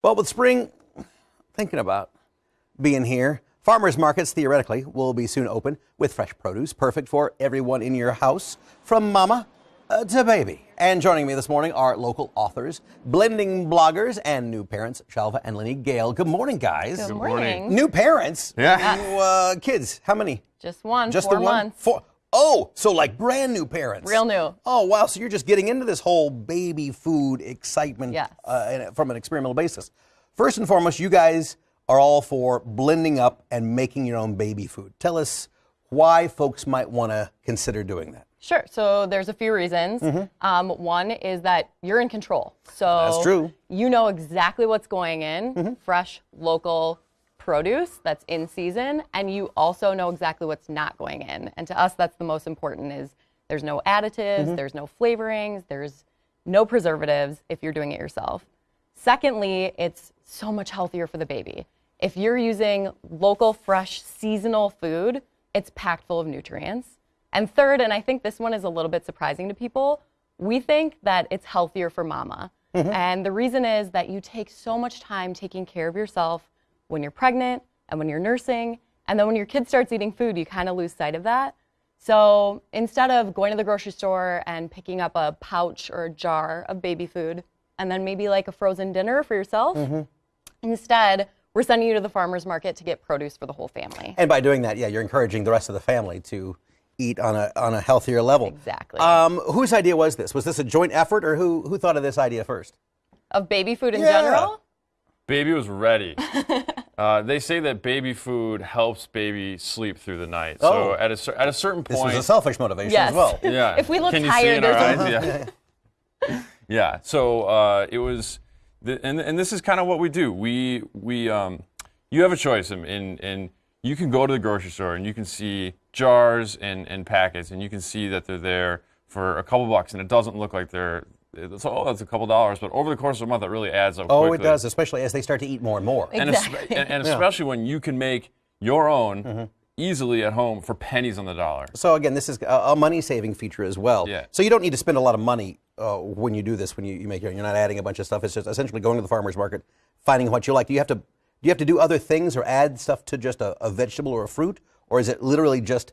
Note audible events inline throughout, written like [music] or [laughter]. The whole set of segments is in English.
Well, with spring thinking about being here, farmers markets theoretically will be soon open with fresh produce, perfect for everyone in your house, from mama uh, to baby. And joining me this morning are local authors, blending bloggers, and new parents, Shalva and Lenny Gale. Good morning, guys. Good morning. New parents. Yeah. New, uh, kids. How many? Just one. Just four the one. months. Four. Oh, so like brand new parents. Real new. Oh wow! So you're just getting into this whole baby food excitement Yes. uh, from an experimental basis. First and foremost, you guys are all for blending up and making your own baby food. Tell us why folks might want to consider doing that. Sure. So there's a few reasons. Um, one is that you're in control. So. That's true. You know exactly what's going in, fresh, local produce that's in season, and you also know exactly what's not going in. And to us, that's the most important. Is there's no additives, Mm-hmm. there's no flavorings, there's no preservatives if you're doing it yourself. Secondly, it's so much healthier for the baby. If you're using local, fresh, seasonal food, it's packed full of nutrients. And third, and I think this one is a little bit surprising to people, we think that it's healthier for mama. And the reason is that you take so much time taking care of yourself when you're pregnant and when you're nursing. And then when your kid starts eating food, you kind of lose sight of that. So instead of going to the grocery store and picking up a pouch or a jar of baby food and then maybe like a frozen dinner for yourself, instead, we're sending you to the farmer's market to get produce for the whole family. And by doing that, yeah, you're encouraging the rest of the family to eat on a on a healthier level. Exactly. Um, whose idea was this? Was this a joint effort, or who who thought of this idea first? Of baby food in Yeah. general? Baby was ready. [laughs] uh, they say that baby food helps baby sleep through the night. Oh. So at a, at a certain point. This point, was a selfish motivation Yes. as well. [laughs] yeah. If we look Can you tired, see in our there's eyes? Yeah. [laughs] yeah. So uh, it was, the, and and this is kind of what we do. We we um, you have a choice, and and and you can go to the grocery store and you can see jars and and packets, and you can see that they're there for a couple bucks, and it doesn't look like they're. It's, oh, that's a couple dollars, but over the course of a month, it really adds up. Oh, it does, especially as they start to eat more and more. and, es- Exactly. and, and [laughs] especially when you can make your own Mm-hmm. easily at home for pennies on the dollar. So again, this is a, a money-saving feature as well. Yeah. So you don't need to spend a lot of money uh, when you do this. When you, you make your, you're not adding a bunch of stuff. It's just essentially going to the farmer's market, finding what you like. Do you have to do you have to do other things or add stuff to just a, a vegetable or a fruit, or is it literally just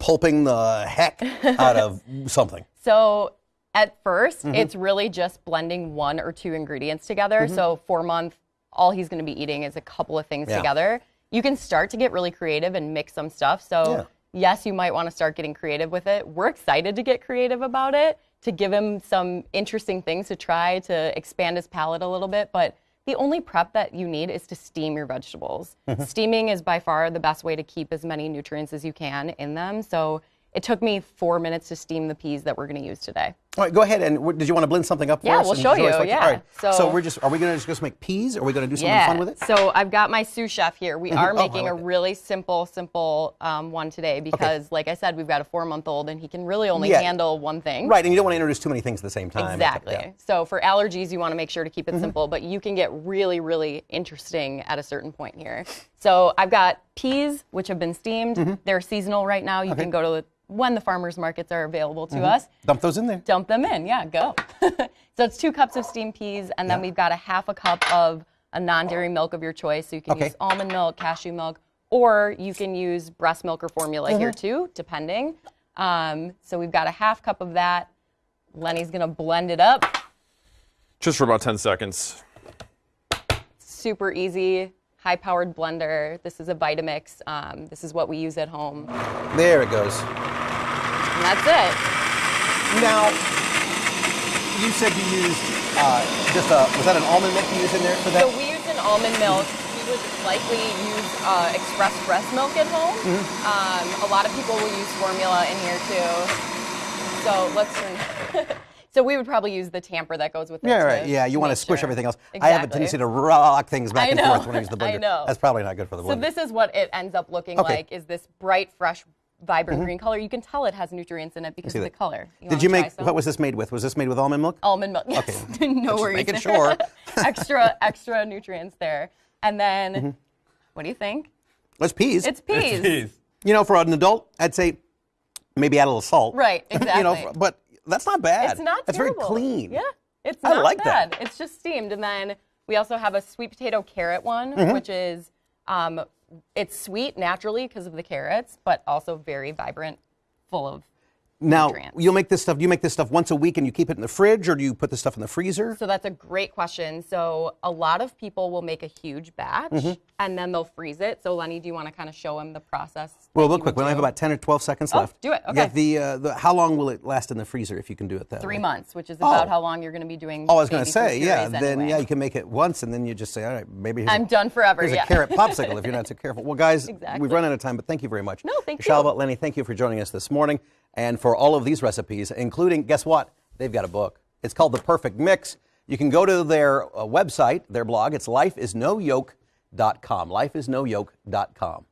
pulping the heck [laughs] out of something? So at 1st Mm-hmm. it's really just blending one or two ingredients together. So four month, all he's going to be eating is a couple of things Yeah. together. You can start to get really creative and mix some stuff. So yes, you might want to start getting creative with it. We're excited to get creative about it to give him some interesting things to try to expand his palate a little bit. But the only prep that you need is to steam your vegetables. Steaming is by far the best way to keep as many nutrients as you can in them. So it took me four minutes to steam the peas that we're going to use today. All right, go ahead. And did you want to blend something up for Yeah, us? we'll show you, yeah. All right. So, So- we're just are we going to just make peas? Or are we going to do something fun with it? So I've got my sous chef here. We [laughs] are Oh, making a like it. really simple, simple um, one today because, like I said, we've got a four-month-old and he can really only Yeah. handle one thing. Right, and you don't want to introduce too many things at the same time. Exactly. Yeah. So for allergies, you want to make sure to keep it simple, but you can get really, really interesting at a certain point here. So I've got peas, which have been steamed. Mm-hmm. They're seasonal right now. You can go to the, when the farmers markets are available to us. Dump those in there. Dump them in. Yeah, go. [laughs] so it's two cups of steamed peas, and then Yeah. we've got a half a cup of a non-dairy milk of your choice. So you can Okay. use almond milk, cashew milk, or you can use breast milk or formula here Mm-hmm. too, depending. Um, so we've got a half cup of that. Lenny's gonna blend it up. Just for about 10 seconds. Super easy, high-powered blender. This is a Vitamix. Um, this is what we use at home, There it goes. that's it. Now, you said you used uh, just a, was that an almond milk you used in there for that? So we use an almond milk. We would likely use uh, express breast milk at home. Mm-hmm. Um, a lot of people will use formula in here too. So let's. [laughs] so we would probably use the tamper that goes with it. yeah, right. Yeah, you want to squish sure. everything else. I have a tendency to rock things back and forth when I use the [laughs] blender. I know. That's probably not good for the blender. So this is what it ends up looking Okay. like: is this bright, fresh, vibrant green color. You can tell it has nutrients in it because of the that. color. Did you make, some? what was this made with? Was this made with almond milk? almond milk. Yes. [laughs] no worries. making there. sure. [laughs] extra, extra nutrients there. And then, Mm-hmm. what do you think? It's peas. It's peas. Jeez. you know, for an adult, I'd say maybe add a little salt. Right, exactly. [laughs] you know, exactly. but that's not bad. It's not That's terrible. very clean. Yeah, it's I not like that. It's just steamed, and then We also have a sweet potato carrot one, Mm-hmm. which is um, it's sweet naturally because of the carrots, but also very vibrant, full of. Now, nutrients. you'll make this stuff. Do you make this stuff once a week and you keep it in the fridge, or do you put this stuff in the freezer? So that's a great question. So a lot of people will make a huge batch Mm-hmm. and then they'll freeze it. So Lenny, do you want to kind of show him the process? Well, real quick. We only have about ten or twelve seconds Oh, left. do it, Okay. Yeah. The, uh, the how long will it last in the freezer if you can do it that three way? months, which is about Oh. how long you're going to be doing. Oh, I was going to say, yeah. purees Then yeah, you can make it once, and then you just say, all right, maybe here's I'm a, done forever. here's yeah. a carrot popsicle if you're not [laughs] too careful. Well, guys, we've run out of time, but thank you very much. No, thank Shalva, you. Lenny, thank you for joining us this morning, and for all of these recipes, including guess what? They've got a book. It's called The Perfect Mix. You can go to their uh, website, their blog. It's lifeisnoyoke.com. Lifeisnoyoke.com.